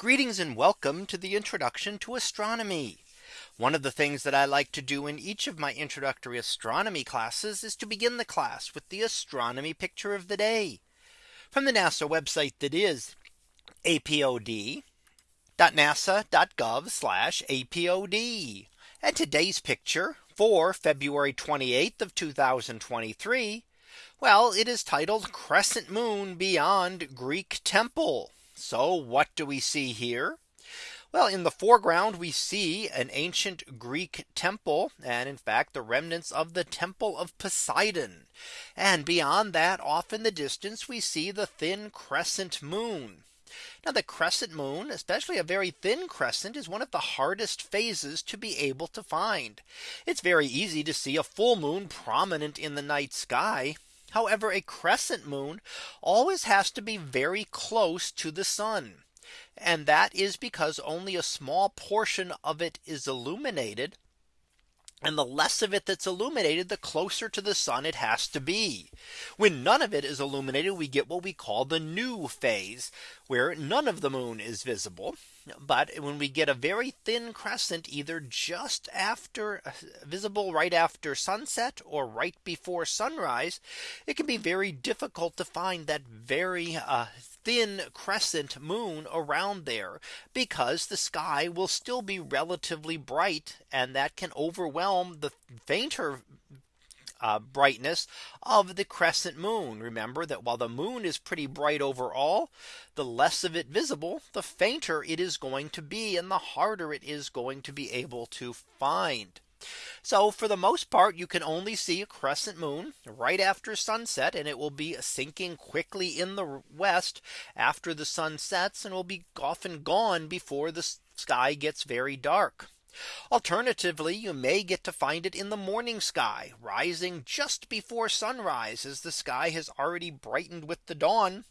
Greetings and welcome to the introduction to astronomy. One of the things that I like to do in each of my introductory astronomy classes is to begin the class with the astronomy picture of the day from the NASA website that is apod.nasa.gov apod. And today's picture for February 28th of 2023. Well, it is titled Crescent Moon Beyond Greek Temple. So what do we see here? Well, in the foreground, we see an ancient Greek temple, and in fact, the remnants of the temple of Poseidon. And beyond that, off in the distance, we see the thin crescent moon. Now the crescent moon, especially a very thin crescent is one of the hardest phases to be able to find. It's very easy to see a full moon prominent in the night sky. However, a crescent moon always has to be very close to the sun. And that is because only a small portion of it is illuminated. And the less of it that's illuminated, the closer to the sun it has to be. When none of it is illuminated, we get what we call the new phase, where none of the moon is visible. But when we get a very thin crescent, either just after visible right after sunset or right before sunrise, it can be very difficult to find that very uh, thin crescent moon around there because the sky will still be relatively bright and that can overwhelm the fainter uh, brightness of the crescent moon. Remember that while the moon is pretty bright overall, the less of it visible, the fainter it is going to be and the harder it is going to be able to find. So for the most part, you can only see a crescent moon right after sunset and it will be sinking quickly in the west after the sun sets and will be often gone before the sky gets very dark. Alternatively, you may get to find it in the morning sky rising just before sunrise as the sky has already brightened with the dawn.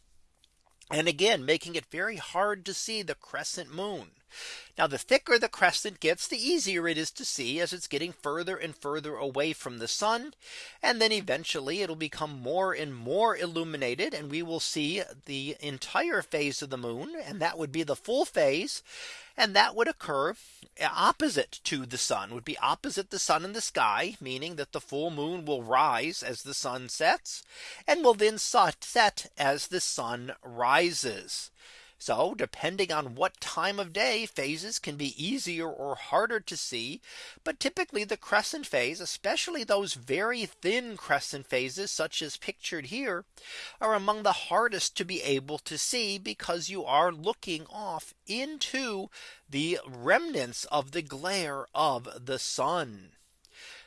And again, making it very hard to see the crescent moon. Now the thicker the crescent gets, the easier it is to see as it's getting further and further away from the sun. And then eventually it'll become more and more illuminated and we will see the entire phase of the moon and that would be the full phase. And that would occur opposite to the sun would be opposite the sun in the sky, meaning that the full moon will rise as the sun sets and will then set as the sun rises. So depending on what time of day phases can be easier or harder to see. But typically the crescent phase, especially those very thin crescent phases such as pictured here, are among the hardest to be able to see because you are looking off into the remnants of the glare of the sun.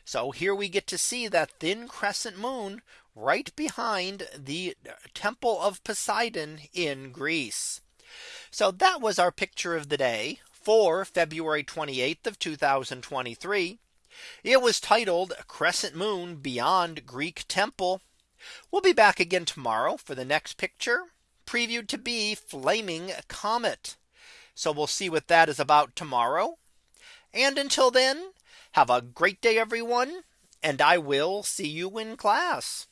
So here we get to see that thin crescent moon right behind the uh, temple of Poseidon in Greece. So that was our picture of the day for February 28th of 2023. It was titled Crescent Moon Beyond Greek Temple. We'll be back again tomorrow for the next picture previewed to be Flaming Comet. So we'll see what that is about tomorrow. And until then, have a great day, everyone. And I will see you in class.